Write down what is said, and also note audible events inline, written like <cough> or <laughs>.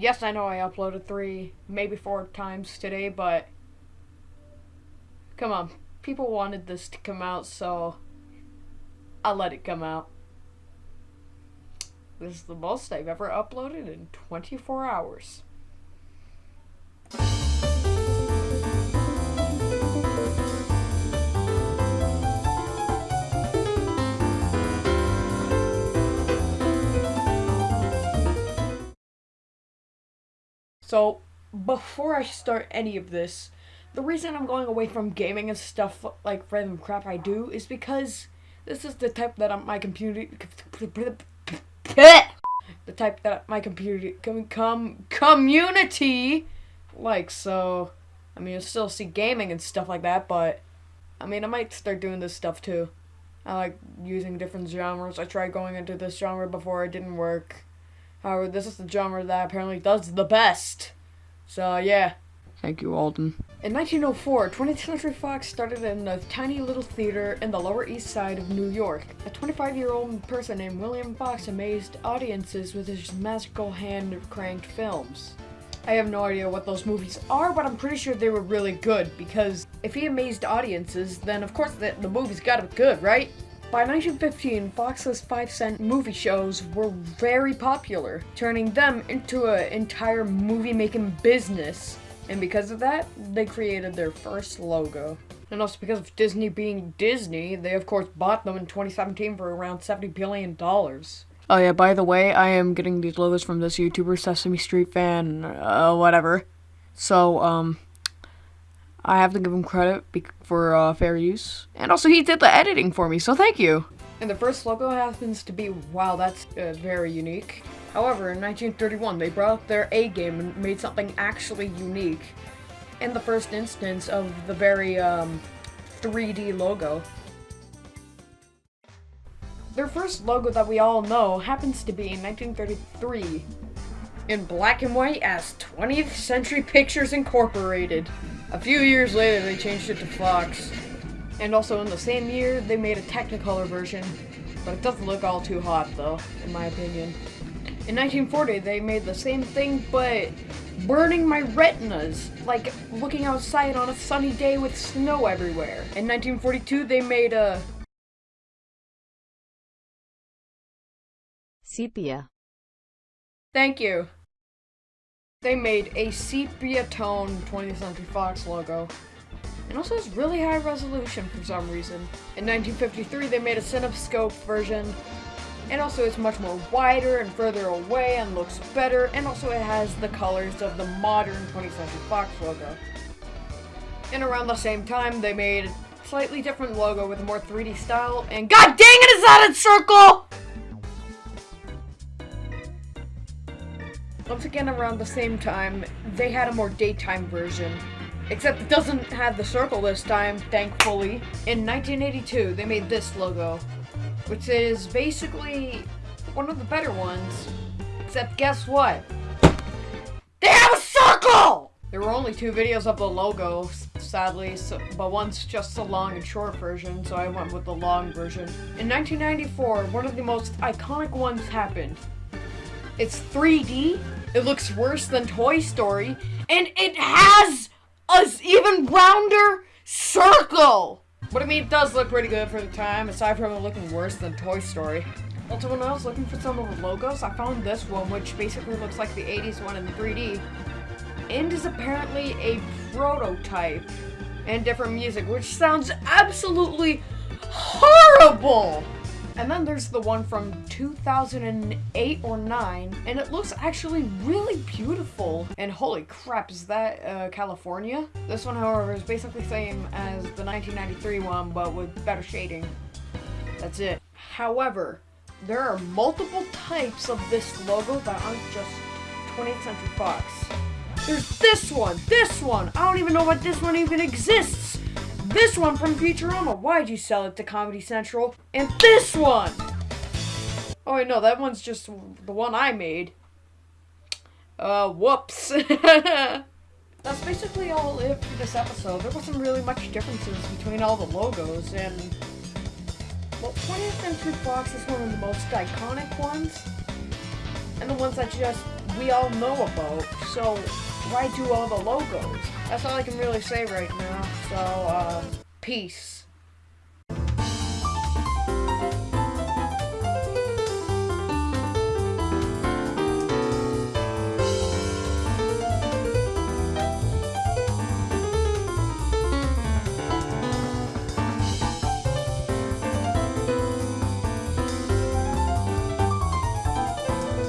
Yes, I know I uploaded three, maybe four times today, but come on, people wanted this to come out, so I'll let it come out. This is the most I've ever uploaded in 24 hours. So, before I start any of this, the reason I'm going away from gaming and stuff like random crap I do is because this is the type that I'm, my computer the type that my computer com, com community like so I mean you'll still see gaming and stuff like that but I mean I might start doing this stuff too. I like using different genres. I tried going into this genre before it didn't work However, this is the genre that apparently does the best. So, yeah. Thank you, Alden. In 1904, 20th Century Fox started in a tiny little theater in the Lower East Side of New York. A 25-year-old person named William Fox amazed audiences with his magical hand-cranked films. I have no idea what those movies are, but I'm pretty sure they were really good, because if he amazed audiences, then of course the, the movie's gotta be good, right? By 1915, Fox's 5 cent movie shows were very popular, turning them into an entire movie-making business. And because of that, they created their first logo. And also because of Disney being Disney, they of course bought them in 2017 for around $70 billion. Oh yeah, by the way, I am getting these logos from this YouTuber, Sesame Street fan, uh, whatever. So, um, I have to give him credit for uh, fair use. And also he did the editing for me, so thank you. And the first logo happens to be, wow, that's uh, very unique. However, in 1931, they brought up their A game and made something actually unique. In the first instance of the very um, 3D logo. Their first logo that we all know happens to be in 1933 in black and white as 20th Century Pictures Incorporated. A few years later, they changed it to Fox. And also in the same year, they made a Technicolor version, but it doesn't look all too hot though, in my opinion. In 1940, they made the same thing, but burning my retinas, like looking outside on a sunny day with snow everywhere. In 1942, they made a... Sepia. Thank you. They made a sepia tone 20th Century Fox logo. And also has really high resolution for some reason. In 1953 they made a CinemaScope version. And also it's much more wider and further away and looks better. And also it has the colors of the modern 20th Century Fox logo. And around the same time they made a slightly different logo with a more 3D style. And god dang it, is that a circle? Once again around the same time, they had a more daytime version. Except it doesn't have the circle this time, thankfully. In 1982, they made this logo, which is basically one of the better ones. Except guess what? They have a circle! There were only two videos of the logo, sadly, so, but one's just the long and short version, so I went with the long version. In 1994, one of the most iconic ones happened. It's 3D, it looks worse than Toy Story, and it has a even rounder circle! But I mean, it does look pretty good for the time, aside from it looking worse than Toy Story. Also, when I was looking for some of the logos, I found this one, which basically looks like the 80s one in 3D. And is apparently a prototype and different music, which sounds absolutely horrible! And then there's the one from 2008 or 9, and it looks actually really beautiful. And holy crap, is that uh, California? This one, however, is basically the same as the 1993 one, but with better shading. That's it. However, there are multiple types of this logo that aren't just 20th Century Fox. There's this one, this one, I don't even know what this one even exists. This one from Futurama. Why'd you sell it to Comedy Central? And this one! Oh, wait, no, that one's just the one I made. Uh, whoops. <laughs> That's basically all it for this episode. There wasn't really much differences between all the logos, and... Well, 20th Century Fox is one of the most iconic ones, and the ones that just we all know about. So why do all the logos? That's all I can really say right now. So, uh, peace.